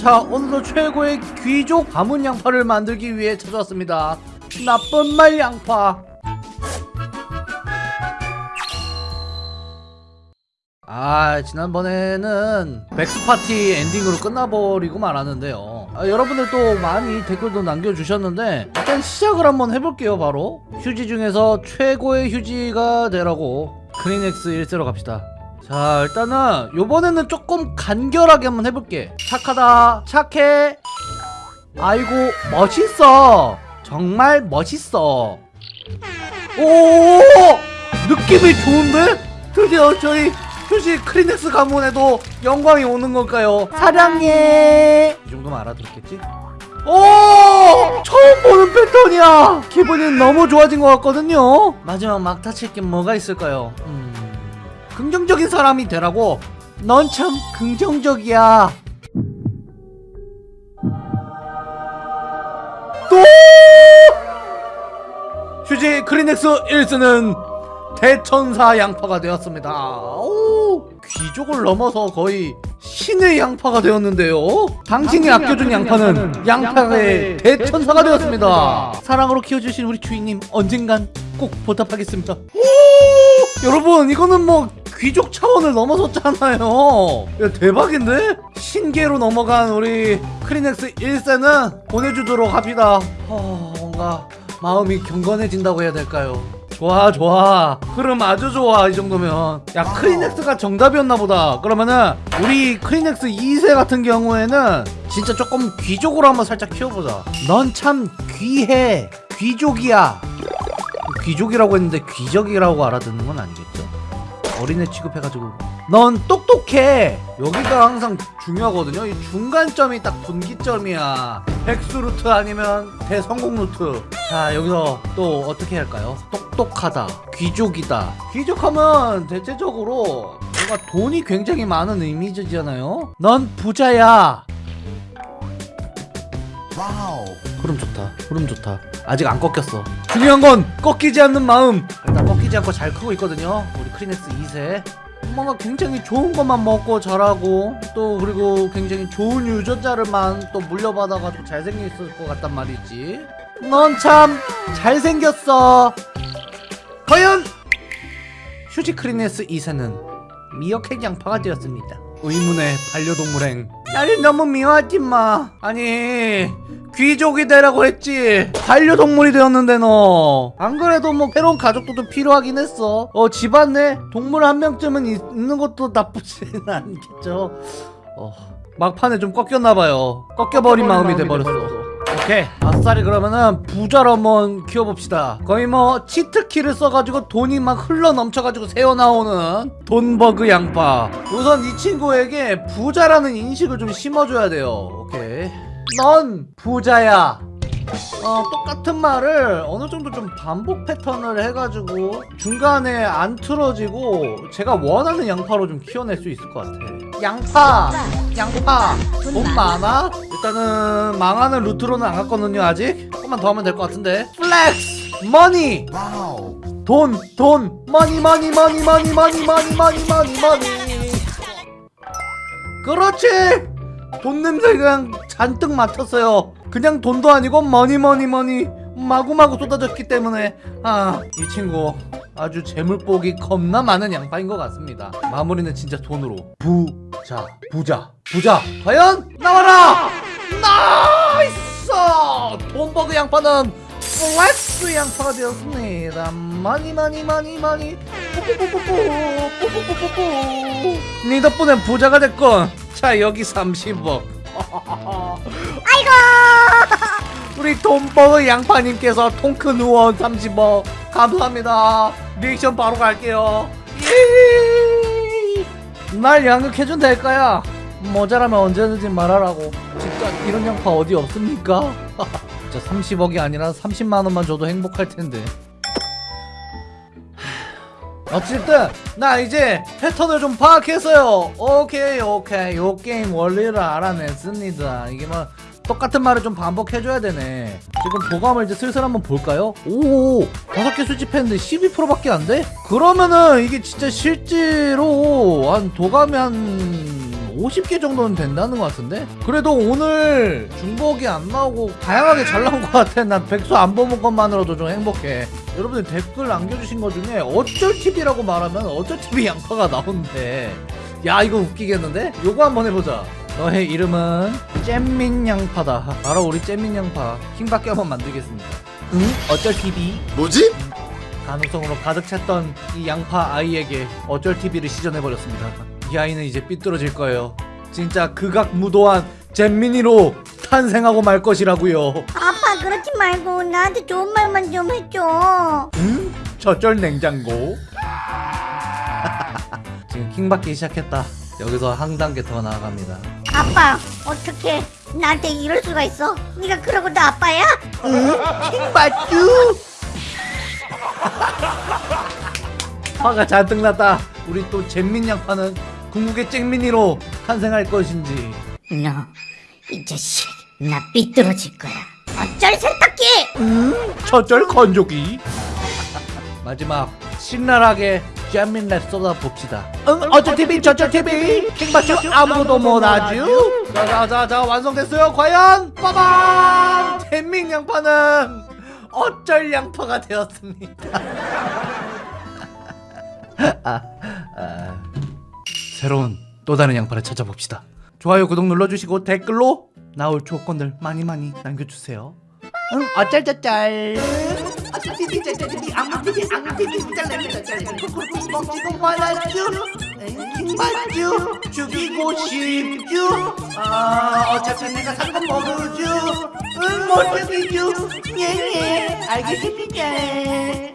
자 오늘도 최고의 귀족 가문 양파를 만들기 위해 찾아왔습니다. 나쁜 말 양파. 아 지난번에는 백스파티 엔딩으로 끝나버리고 말았는데요. 아, 여러분들도 많이 댓글도 남겨주셨는데 일단 시작을 한번 해볼게요 바로. 휴지 중에서 최고의 휴지가 되라고. 크리넥스 1세로 갑시다 자 일단은 요번에는 조금 간결하게 한번 해볼게 착하다 착해 아이고 멋있어 정말 멋있어 오 느낌이 좋은데? 드디어 저희 휴지 크리넥스 가문에도 영광이 오는 걸까요? 사랑해 이 정도면 알아들었겠지? 오! 처음 보는 패턴이야! 기분이 너무 좋아진 것 같거든요? 마지막 막타 칠게 뭐가 있을까요? 음... 긍정적인 사람이 되라고? 넌 참 긍정적이야 또! 휴지 크리넥스 1스는 대천사 양파가 되었습니다. 오, 귀족을 넘어서 거의 신의 양파가 되었는데요. 당신이 아껴준 양파는 양파의 대천사가 되었습니다. 사랑으로 키워주신 우리 주인님 언젠간 꼭 보답하겠습니다. 오, 여러분 이거는 뭐 귀족 차원을 넘어섰잖아요. 야, 대박인데? 신계로 넘어간 우리 크리넥스 1세는 보내주도록 합니다. 어, 뭔가 마음이 경건해진다고 해야 될까요? 좋아 좋아 흐름 아주 좋아 이 정도면 야 크리넥스가 정답이었나 보다 그러면은 우리 크리넥스 2세 같은 경우에는 진짜 조금 귀족으로 한번 살짝 키워보자 넌 참 귀해 귀족이야 귀족이라고 했는데 귀적이라고 알아듣는 건 아니겠죠? 어린애 취급해가지고. 넌 똑똑해. 여기가 항상 중요하거든요. 이 중간점이 딱 분기점이야. 백수 루트 아니면 대성공 루트. 자 여기서 또 어떻게 할까요? 똑똑하다 귀족이다. 귀족하면 대체적으로 뭔가 돈이 굉장히 많은 이미지잖아요. 넌 부자야. Wow. 흐름 좋다 흐름 좋다. 아직 안 꺾였어. 중요한 건 꺾이지 않는 마음. 일단 꺾이지 않고 잘 크고 있거든요 크리넥스 2세. 뭔가 굉장히 좋은 것만 먹고 자라고 또 그리고 굉장히 좋은 유전자를만 또 물려받아가지고 잘생겼을 것 같단 말이지. 넌 참 잘생겼어. 과연 휴지 크리넥스 2세는 미어캣 양파가 되었습니다. 의문의 반려동물행 나를 너무 미워하지 마. 아니 귀족이 되라고 했지. 반려동물이 되었는데 너. 안 그래도 뭐 새로운 가족도 필요하긴 했어. 어 집안 내 동물 한 명쯤은 있, 는 것도 나쁘지는 않겠죠. 어 막판에 좀 꺾였나봐요. 꺾여버린 마음이 돼버렸어 오케이. 아싸리 그러면은 부자로 한번 키워봅시다. 거의 뭐 치트키를 써가지고 돈이 막 흘러 넘쳐가지고 새어나오는 돈버그 양파. 우선 이 친구에게 부자라는 인식을 좀 심어줘야 돼요. 오케이. 넌 부자야 어, 똑같은 말을 어느 정도 좀 반복 패턴을 해가지고 중간에 안 틀어지고 제가 원하는 양파로 좀 키워낼 수 있을 것 같아. 양파 양파. 돈 많아? 일단은 망하는 루트로는 안 갔거든요 아직. 조금만 더 하면 될 것 같은데. Flex! Money! 돈 돈. Money money money money money money money money money. 그렇지! 돈 냄새 그냥 잔뜩 맡았어요 그냥 돈도 아니고 money money money 마구마구 쏟아졌기 때문에 아 이 친구 아주 재물복이 겁나 많은 양파인 것 같습니다. 마무리는 진짜 돈으로. 부자 부자 부자 과연? 나와라! Nice! 돈버그 양파는 flex 양파가 되었습니다. 많이 많이 많이 많이 뽀뽀뽀뽀뽀 뽀뽀뽀뽀뽀 니 덕분에 부자가 됐건 자 여기 30억 아이고! 우리 돈버그 양파님께서 통큰 후원 30억 감사합니다. 리액션 바로 갈게요. 예! 날 양육해준 될까야 모자라면 언제든지 말하라고. 진짜 이런 양파 어디 없습니까? 진짜 30억이 아니라 30만원만 줘도 행복할 텐데 어쨌든 나 이제 패턴을 좀 파악했어요. 오케이 오케이. 요 게임 원리를 알아냈습니다. 이게 뭐 똑같은 말을 좀 반복해줘야 되네. 지금 도감을 이제 슬슬 한번 볼까요? 오 다섯 개 수집했는데 12%밖에 안 돼? 그러면은 이게 진짜 실제로 한 도감이 한 50개 정도는 된다는 것 같은데? 그래도 오늘 중복이 안 나오고 다양하게 잘 나온 것 같아. 난 백수 안 보는 것만으로도 좀 행복해. 여러분들 댓글 남겨주신 것 중에 어쩔 TV라고 말하면 어쩔 TV 양파가 나오는데 야 이거 웃기겠는데? 요거 한번 해보자. 너의 이름은 잼민 양파다. 바로 우리 잼민 양파 킹밖에 한번 만들겠습니다. 응? 어쩔 TV? 뭐지? 가능성으로 가득 찼던 이 양파 아이에게 어쩔 TV를 시전해버렸습니다. 이 아이는 이제 삐뚤어질 거예요. 진짜 극악무도한 잼민이로 탄생하고 말 것이라고요. 아빠 그러지 말고 나한테 좋은 말만 좀 해줘 응? 저쩔 냉장고. 지금 킹 받기 시작했다. 여기서 한 단계 더 나아갑니다. 아빠 어떻게 나한테 이럴 수가 있어 네가 그러고 나 아빠야? 킹 받쥬. 화가 잔뜩 났다. 우리 또 잼민 양파는 궁극의 잼민이로 탄생할 것인지. 너 이 자식 나 삐뚤어질 거야. 어쩔 세탁기! 저절 건조기. 마지막 신랄하게 잼민 랩 쏟아봅시다. 응? 어쩔 TV 저쩔 TV 킹받죠 아무도 못하죠. 자자자자 완성됐어요. 과연? 빠밤! 잼민 양파는 어쩔 양파가 되었습니다. 아, 아. 새로운 또 다른 양파를 찾아봅시다. 좋아요 구독 눌러주시고 댓글로 나올 조건들 많이 많이 남겨주세요. 응? 어쩔저쩔 어쩔티비 쩔쩔티비 아무티비 아무티비 쩔쩔쩔쩔 먹지도 말아줘. 킹받죠 죽이고 싶죠? 아 어차피 내가 산건 먹어줘. 응못 죽이죠. 예예. 알겠습니다